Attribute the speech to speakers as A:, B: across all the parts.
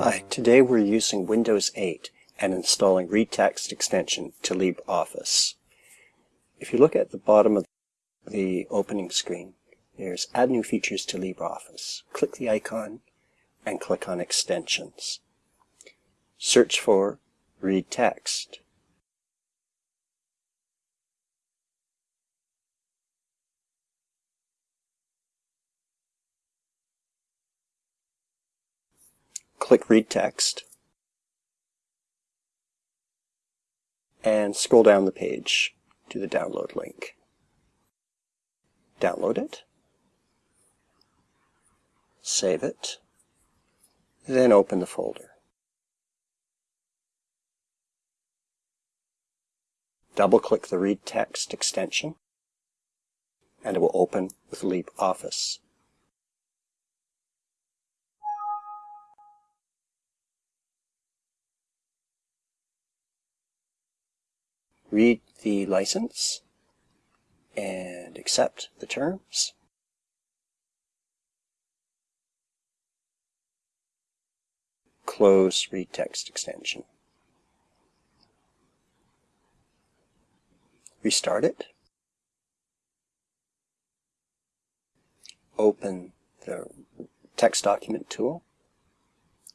A: Hi, today we're using Windows 8 and installing ReadText extension to LibreOffice. If you look at the bottom of the opening screen, there's Add New Features to LibreOffice. Click the icon and click on Extensions. Search for ReadText. Click Read Text, and scroll down the page to the download link. Download it, save it, then open the folder. Double-click the Read Text extension, and it will open with LibreOffice. Read the license and accept the terms. Close read text extension. Restart it. Open the text document tool.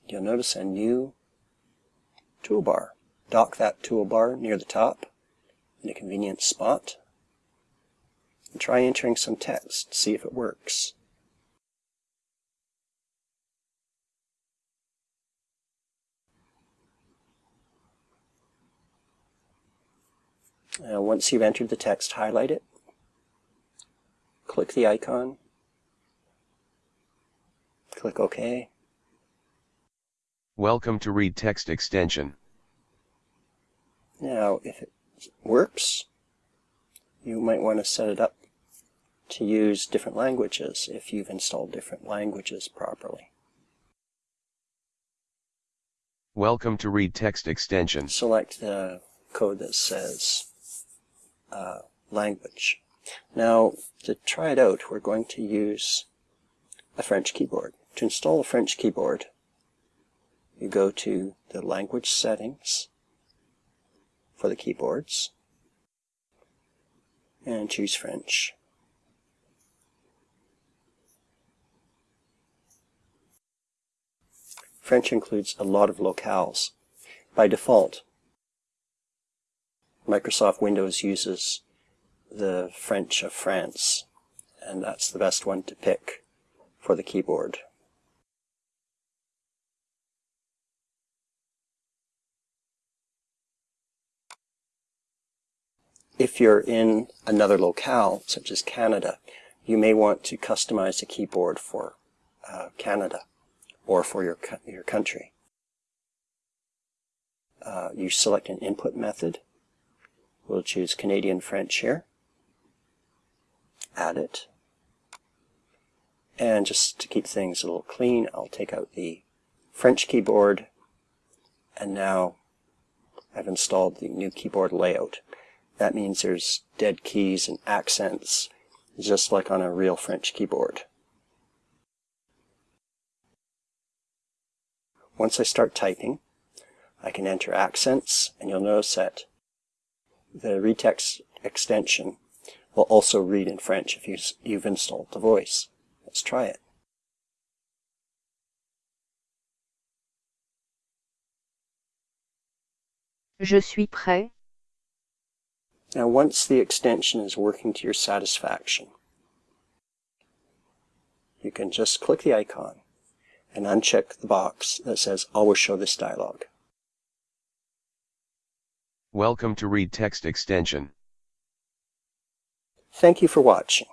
A: You'll notice a new toolbar. Dock that toolbar near the top in a convenient spot and try entering some text, see if it works. Uh, once you've entered the text, highlight it, click the icon, click OK.
B: Welcome to Read Text Extension.
A: Now, if it works, you might want to set it up to use different languages if you've installed different languages properly.
B: Welcome to Read Text Extension.
A: Select the code that says uh, language. Now, to try it out, we're going to use a French keyboard. To install a French keyboard, you go to the language settings, for the keyboards and choose French. French includes a lot of locales. By default, Microsoft Windows uses the French of France, and that's the best one to pick for the keyboard. If you're in another locale, such as Canada, you may want to customize a keyboard for uh, Canada or for your, your country. Uh, you select an input method. We'll choose Canadian French here. Add it. And just to keep things a little clean, I'll take out the French keyboard. And now I've installed the new keyboard layout. That means there's dead keys and accents, just like on a real French keyboard. Once I start typing, I can enter accents, and you'll notice that the ReadText extension will also read in French if you you've installed the voice. Let's try it.
C: Je suis prêt.
A: Now once the extension is working to your satisfaction, you can just click the icon and uncheck the box that says always show this dialog.
B: Welcome to Read Text Extension.
A: Thank you for watching.